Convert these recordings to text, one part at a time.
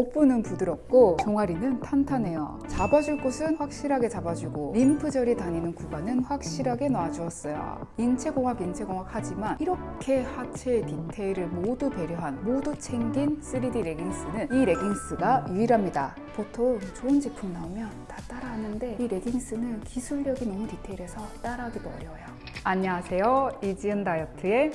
복부는 부드럽고 종아리는 탄탄해요. 잡아줄 곳은 확실하게 잡아주고 림프절이 다니는 구간은 확실하게 놔주었어요. 인체공학 인체공학 하지만 이렇게 하체의 디테일을 모두 배려한 모두 챙긴 3D 레깅스는 이 레깅스가 유일합니다. 보통 좋은 제품 나오면 다 따라하는데 이 레깅스는 기술력이 너무 디테일해서 따라하기도 어려워요. 안녕하세요. 이지은 다이어트의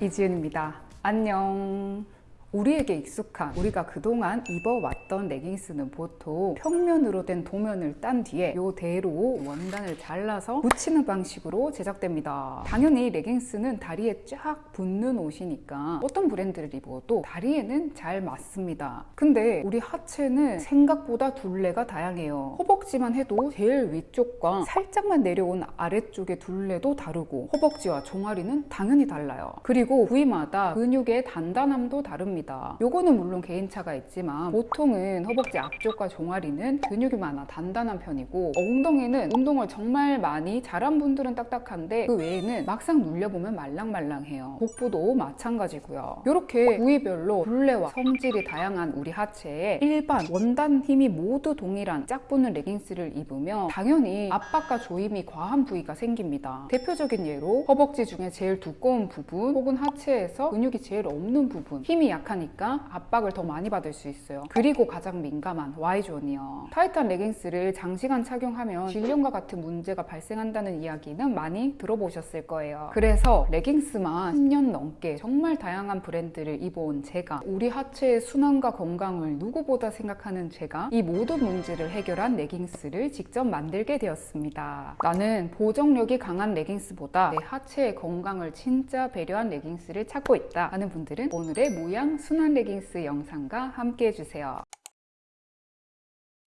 이지은입니다. 안녕. 우리에게 익숙한 우리가 그동안 입어왔던 레깅스는 보통 평면으로 된 도면을 딴 뒤에 요 대로 원단을 잘라서 붙이는 방식으로 제작됩니다. 당연히 레깅스는 다리에 쫙 붙는 옷이니까 어떤 브랜드를 입어도 다리에는 잘 맞습니다. 근데 우리 하체는 생각보다 둘레가 다양해요. 허벅지만 해도 제일 위쪽과 살짝만 내려온 아래쪽의 둘레도 다르고 허벅지와 종아리는 당연히 달라요. 그리고 부위마다 근육의 단단함도 다릅니다. 요거는 물론 개인차가 있지만 보통은 허벅지 앞쪽과 종아리는 근육이 많아 단단한 편이고 엉덩이는 운동을 정말 많이 잘한 분들은 딱딱한데 그 외에는 막상 눌려보면 말랑말랑해요. 복부도 마찬가지고요. 이렇게 부위별로 둘레와 성질이 다양한 우리 하체에 일반 원단 힘이 모두 동일한 짝 붙는 레깅스를 입으면 당연히 압박과 조임이 과한 부위가 생깁니다. 대표적인 예로 허벅지 중에 제일 두꺼운 부분 혹은 하체에서 근육이 제일 없는 부분 힘이 약 하니까 압박을 더 많이 받을 수 있어요. 그리고 가장 민감한 Y존이요. 타이트한 레깅스를 장시간 착용하면 질염과 같은 문제가 발생한다는 이야기는 많이 들어보셨을 거예요. 그래서 레깅스만 10년 넘게 정말 다양한 브랜드를 입어온 제가 우리 하체의 순환과 건강을 누구보다 생각하는 제가 이 모든 문제를 해결한 레깅스를 직접 만들게 되었습니다. 나는 보정력이 강한 레깅스보다 내 하체의 건강을 진짜 배려한 레깅스를 찾고 있다 하는 분들은 오늘의 모양 순환 레깅스 영상과 함께 해주세요.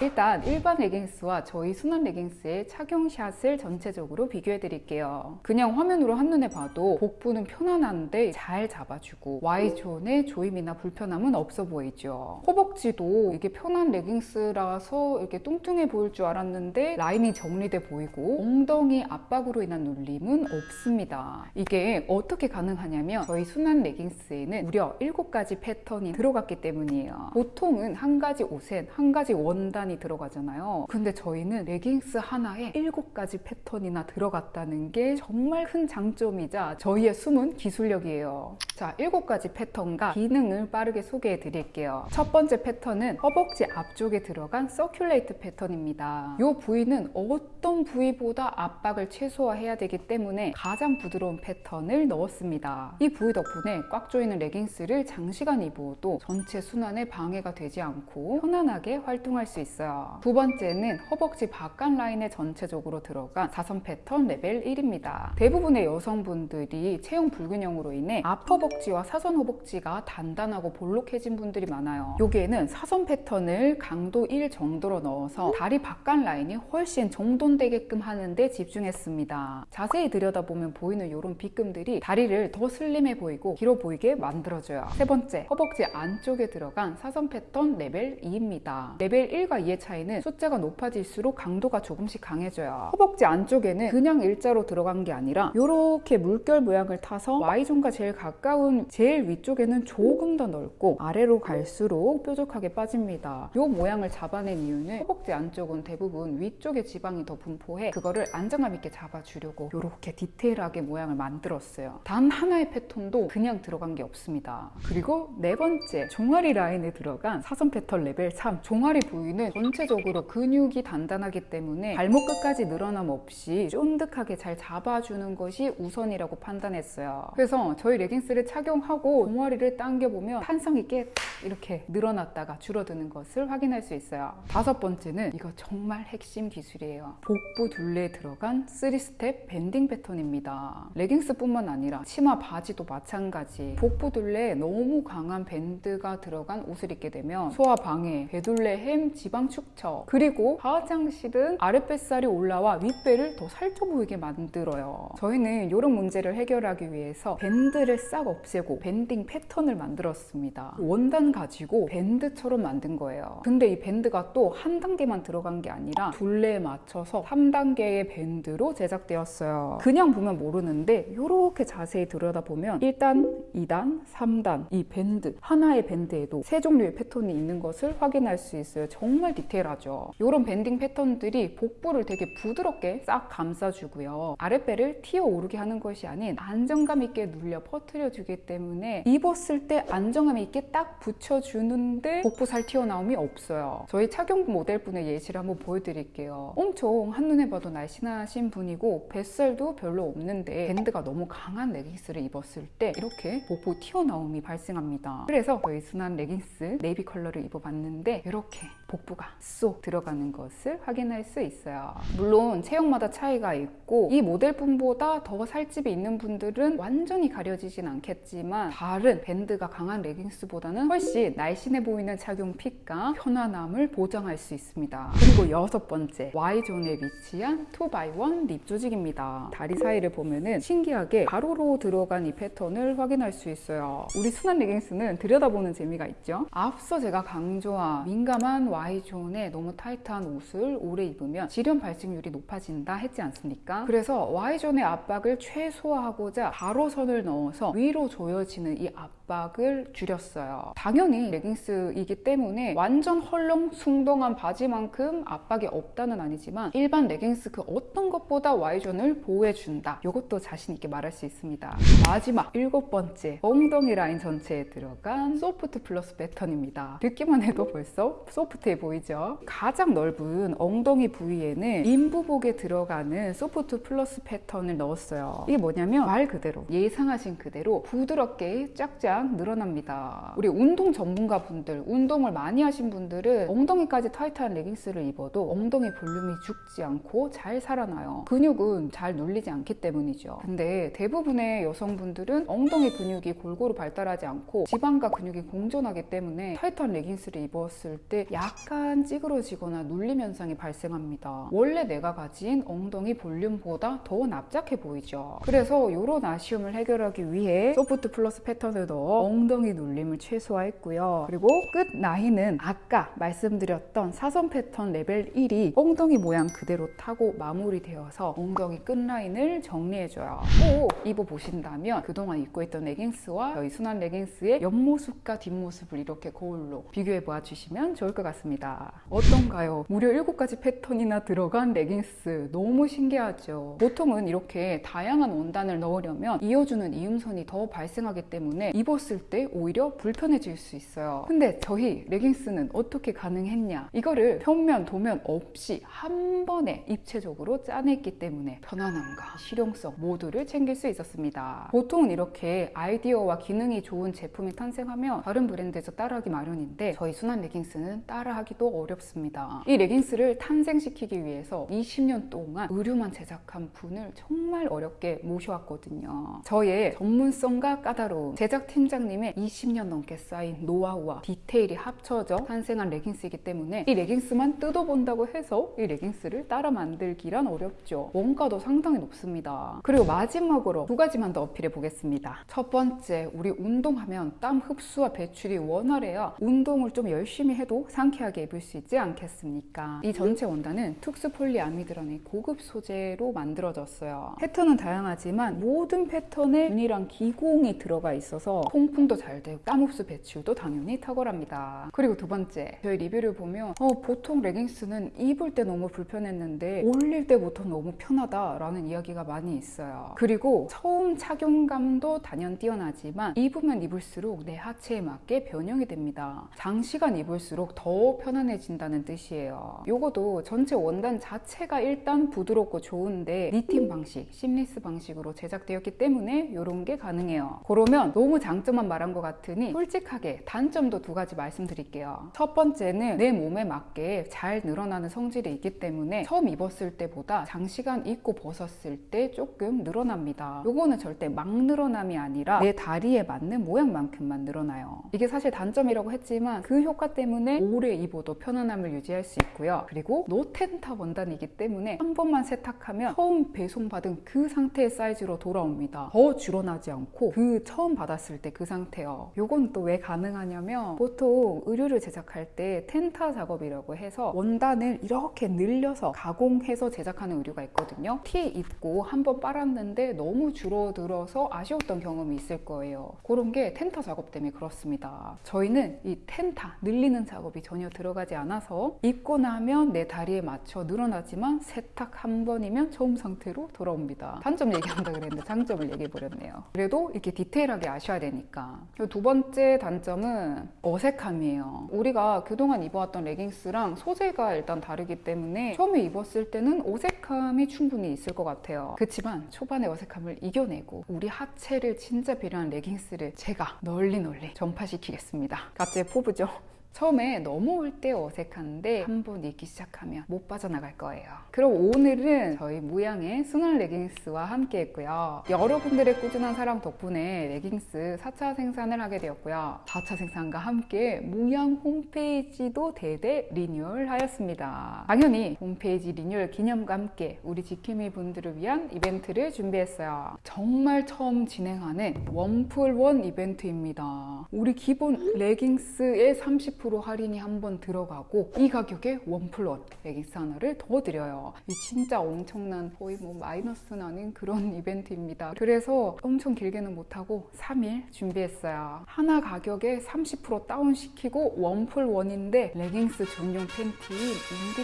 일단 일반 레깅스와 저희 순환 레깅스의 착용샷을 전체적으로 비교해 드릴게요. 그냥 화면으로 한눈에 봐도 복부는 편안한데 잘 잡아주고 Y존의 조임이나 불편함은 없어 보이죠. 허벅지도 이게 편한 레깅스라서 이렇게 뚱뚱해 보일 줄 알았는데 라인이 정리돼 보이고 엉덩이 압박으로 인한 눌림은 없습니다. 이게 어떻게 가능하냐면 저희 순환 레깅스에는 무려 7가지 패턴이 들어갔기 때문이에요. 보통은 한 가지 옷엔 한 가지 원단 이 들어가잖아요. 근데 저희는 레깅스 하나에 7가지 패턴이나 들어갔다는 게 정말 큰 장점이자 저희의 숨은 기술력이에요. 자, 7가지 패턴과 기능을 빠르게 소개해 드릴게요. 첫 번째 패턴은 허벅지 앞쪽에 들어간 circulate 패턴입니다. 이 부위는 어떤 부위보다 압박을 최소화해야 되기 때문에 가장 부드러운 패턴을 넣었습니다. 이 부위 덕분에 꽉 조이는 레깅스를 장시간 입어도 전체 순환에 방해가 되지 않고 편안하게 활동할 수 있어요. 있어요. 두 번째는 허벅지 바깥 라인에 전체적으로 들어간 사선 패턴 레벨 1입니다. 대부분의 여성분들이 체형 불균형으로 인해 앞허벅지와 사선 허벅지가 단단하고 볼록해진 분들이 많아요. 여기에는 사선 패턴을 강도 1 정도로 넣어서 다리 바깥 라인이 훨씬 정돈되게끔 하는데 집중했습니다. 자세히 들여다보면 보이는 이런 빗금들이 다리를 더 슬림해 보이고 길어 보이게 만들어줘요. 세 번째, 허벅지 안쪽에 들어간 사선 패턴 레벨 2입니다. 레벨 1과 2의 차이는 숫자가 높아질수록 강도가 조금씩 강해져요. 허벅지 안쪽에는 그냥 일자로 들어간 게 아니라 이렇게 물결 모양을 타서 Y존과 제일 가까운 제일 위쪽에는 조금 더 넓고 아래로 갈수록 뾰족하게 빠집니다. 이 모양을 잡아낸 이유는 허벅지 안쪽은 대부분 위쪽에 지방이 더 분포해 그거를 안정감 있게 잡아주려고 이렇게 디테일하게 모양을 만들었어요. 단 하나의 패턴도 그냥 들어간 게 없습니다. 그리고 네 번째, 종아리 라인에 들어간 사선 패턴 레벨 3 종아리 부위는 전체적으로 근육이 단단하기 때문에 발목 끝까지 늘어남 없이 쫀득하게 잘 잡아주는 것이 우선이라고 판단했어요. 그래서 저희 레깅스를 착용하고 종아리를 당겨보면 탄성 있게 이렇게 늘어났다가 줄어드는 것을 확인할 수 있어요. 다섯 번째는 이거 정말 핵심 기술이에요. 복부 둘레에 들어간 3스텝 banding 패턴입니다. 레깅스뿐만 아니라 치마 바지도 마찬가지. 복부 둘레에 너무 강한 밴드가 들어간 옷을 입게 되면 소화 방해, 배둘레 햄, 지방 골반 축처 그리고 화장실은 아랫뱃살이 올라와 윗배를 더 살쪄 보이게 만들어요. 저희는 이런 문제를 해결하기 위해서 밴드를 싹 없애고 banding 패턴을 만들었습니다. 원단 가지고 밴드처럼 만든 거예요. 근데 이 밴드가 또 한 단계만 들어간 게 아니라 둘레에 맞춰서 3단계의 밴드로 제작되었어요. 그냥 보면 모르는데 이렇게 자세히 들여다보면 1단, 2단, 3단 이 밴드 하나의 밴드에도 세 종류의 패턴이 있는 것을 확인할 수 있어요. 정말 디테일하죠. 이런 banding 패턴들이 복부를 되게 부드럽게 싹 감싸주고요. 아랫배를 튀어 오르게 하는 것이 아닌 안정감 있게 눌려 퍼뜨려 주기 때문에 입었을 때 안정감 있게 딱 붙여주는데 복부 살 튀어나옴이 없어요. 저희 착용 모델분의 예시를 한번 보여드릴게요. 엄청 한눈에 봐도 날씬하신 분이고 뱃살도 별로 없는데 밴드가 너무 강한 레깅스를 입었을 때 이렇게 복부 튀어나옴이 발생합니다. 그래서 저희 순환 레깅스 네이비 컬러를 입어봤는데 이렇게 복부 가 쏙 들어가는 것을 확인할 수 있어요. 물론 체형마다 차이가 있고 이 모델분보다 더 살집이 있는 분들은 완전히 가려지진 않겠지만 다른 밴드가 강한 레깅스보다는 훨씬 날씬해 보이는 착용 fit과 편안함을 보장할 수 있습니다. 그리고 여섯 번째 Y존에 위치한 2x1 rib 조직입니다. 다리 사이를 보면은 신기하게 가로로 들어간 이 패턴을 확인할 수 있어요. 우리 순환 레깅스는 들여다보는 재미가 있죠? 앞서 제가 강조한 민감한 Y존 에 너무 타이트한 옷을 오래 입으면 질염 발생률이 높아진다 했지 않습니까? 그래서 Y존의 압박을 최소화하고자 가로선을 넣어서 위로 조여지는 이 압박을 줄였어요. 당연히 레깅스이기 때문에 완전 헐렁숭덩한 바지만큼 압박이 없다는 아니지만 일반 레깅스 그 어떤 것보다 Y존을 보호해준다. 이것도 자신 있게 말할 수 있습니다. 마지막 일곱 번째 엉덩이 라인 전체에 들어간 소프트 플러스 패턴입니다. 듣기만 해도 벌써 소프트해 보이죠? 가장 넓은 엉덩이 부위에는 임부복에 들어가는 소프트 플러스 패턴을 넣었어요. 이게 뭐냐면 말 그대로 예상하신 그대로 부드럽게 쫙쫙 늘어납니다. 우리 운동 전문가 분들, 운동을 많이 하신 분들은 엉덩이까지 타이트한 레깅스를 입어도 엉덩이 볼륨이 죽지 않고 잘 살아나요. 근육은 잘 눌리지 않기 때문이죠. 근데 대부분의 여성분들은 엉덩이 근육이 골고루 발달하지 않고 지방과 근육이 공존하기 때문에 타이트한 레깅스를 입었을 때 약간 찌그러지거나 눌림 현상이 발생합니다. 원래 내가 가진 엉덩이 볼륨보다 더 납작해 보이죠. 그래서 이런 아쉬움을 해결하기 위해 소프트 플러스 패턴을 넣어 엉덩이 눌림을 최소화했고요. 그리고 끝 라인은 아까 말씀드렸던 사선 패턴 레벨 1이 엉덩이 모양 그대로 타고 마무리되어서 엉덩이 끝 라인을 정리해줘요. 꼭 입어보신다면 그동안 입고 있던 레깅스와 저희 순환 레깅스의 옆모습과 뒷모습을 이렇게 거울로 비교해 보아주시면 좋을 것 같습니다. 어떤가요? 무려 7가지 패턴이나 들어간 레깅스 너무 신기하죠? 보통은 이렇게 다양한 원단을 넣으려면 이어주는 이음선이 더 발생하기 때문에 입었을 때 오히려 불편해질 수 있어요. 근데 저희 레깅스는 어떻게 가능했냐? 이거를 편면, 도면 없이 한 번에 입체적으로 짜냈기 때문에 편안함과 실용성 모두를 챙길 수 있었습니다. 보통은 이렇게 아이디어와 기능이 좋은 제품이 탄생하면 다른 브랜드에서 따라하기 마련인데 저희 순한 레깅스는 따라하기도 어렵습니다. 이 레깅스를 탄생시키기 위해서 20년 동안 의류만 제작한 분을 정말 어렵게 모셔왔거든요. 저의 전문성과 까다로움, 제작 팀장님의 20년 넘게 쌓인 노하우와 디테일이 합쳐져 탄생한 레깅스이기 때문에 이 레깅스만 뜯어본다고 해서 이 레깅스를 따라 만들기란 어렵죠. 원가도 상당히 높습니다. 그리고 마지막으로 두 가지만 더 어필해 보겠습니다. 첫 번째, 우리 운동하면 땀 흡수와 배출이 원활해야 운동을 좀 열심히 해도 상쾌하게 입을 수 있지 않겠습니까? 이 전체 원단은 특수 폴리아미드라는 고급 소재로 만들어졌어요. 패턴은 다양하지만 모든 패턴에 균일한 기공이 들어가 있어서 통풍도 잘 되고 땀 흡수 배출도 당연히 탁월합니다. 그리고 두 번째, 저희 리뷰를 보면 어, 보통 레깅스는 입을 때 너무 불편했는데 올릴 때부터 너무 편하다라는 이야기가 많이 있어요. 그리고 처음 착용감도 단연 뛰어나지만 입으면 입을수록 내 하체에 맞게 변형이 됩니다. 장시간 입을수록 더 편 안해진다는 뜻이에요. 요거도 전체 원단 자체가 일단 부드럽고 좋은데 knitting 방식, seamless 방식으로 제작되었기 때문에 이런 게 가능해요. 그러면 너무 장점만 말한 것 같으니 솔직하게 단점도 두 가지 말씀드릴게요. 첫 번째는 내 몸에 맞게 잘 늘어나는 성질이 있기 때문에 처음 입었을 때보다 장시간 입고 벗었을 때 조금 늘어납니다. 요거는 절대 막 늘어남이 아니라 내 다리에 맞는 모양만큼만 늘어나요. 이게 사실 단점이라고 했지만 그 효과 때문에 오래 입어도 입어도 편안함을 유지할 수 있고요. 그리고 노텐타 원단이기 때문에 한 번만 세탁하면 처음 배송받은 그 상태의 사이즈로 돌아옵니다. 더 줄어나지 않고 그 처음 받았을 때 그 상태요. 요건 또 왜 가능하냐면 보통 의류를 제작할 때 텐타 작업이라고 해서 원단을 이렇게 늘려서 가공해서 제작하는 의류가 있거든요. 티 입고 한 번 빨았는데 너무 줄어들어서 아쉬웠던 경험이 있을 거예요. 그런 게 텐타 작업 때문에 그렇습니다. 저희는 이 텐타 늘리는 작업이 전혀 들어가 지 않아서 입고 나면 내 다리에 맞춰 늘어나지만 세탁 한 번이면 처음 상태로 돌아옵니다. 단점 얘기한다 그랬는데 장점을 얘기해 버렸네요. 그래도 이렇게 디테일하게 아셔야 되니까. 두 번째 단점은 어색함이에요. 우리가 그동안 입어왔던 레깅스랑 소재가 일단 다르기 때문에 처음에 입었을 때는 어색함이 충분히 있을 것 같아요. 그렇지만 초반의 어색함을 이겨내고 우리 하체를 진짜 배려한 레깅스를 제가 널리 널리 전파시키겠습니다. 갑자기 포부죠? 처음에 넘어올 때 어색한데 한번 입기 시작하면 못 빠져나갈 거예요. 그럼 오늘은 저희 무양의 순환 레깅스와 함께 했고요. 여러분들의 꾸준한 사랑 덕분에 레깅스 4차 생산을 하게 되었고요. 4차 생산과 함께 무양 홈페이지도 대대 리뉴얼 하였습니다. 당연히 홈페이지 리뉴얼 기념과 함께 우리 지킴이 분들을 위한 이벤트를 준비했어요. 정말 처음 진행하는 원플원 이벤트입니다. 우리 기본 레깅스의 30% 할인이 한 번 들어가고 이 가격에 원플원 레깅스 하나를 더 드려요. 이 진짜 엄청난 거의 뭐 마이너스는 아닌 그런 이벤트입니다. 그래서 엄청 길게는 못하고 3일 준비했어요. 하나 가격에 30% 다운시키고 원플원인데 레깅스 전용 팬티인 인디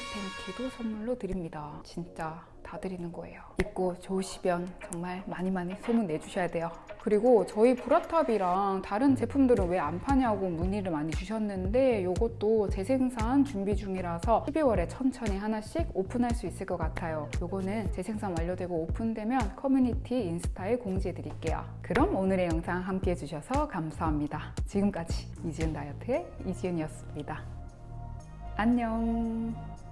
팬티도 선물로 드립니다. 진짜 다 드리는 거예요. 입고 좋으시면 정말 많이 많이 소문 내주셔야 돼요. 그리고 저희 브라탑이랑 다른 제품들은 왜 안 파냐고 문의를 많이 주셨는데 이것도 재생산 준비 중이라서 12월에 천천히 하나씩 오픈할 수 있을 것 같아요. 요거는 재생산 완료되고 오픈되면 커뮤니티 인스타에 공지해 드릴게요. 그럼 오늘의 영상 함께 해주셔서 감사합니다. 지금까지 이지은 다이어트의 이지은이었습니다. 안녕.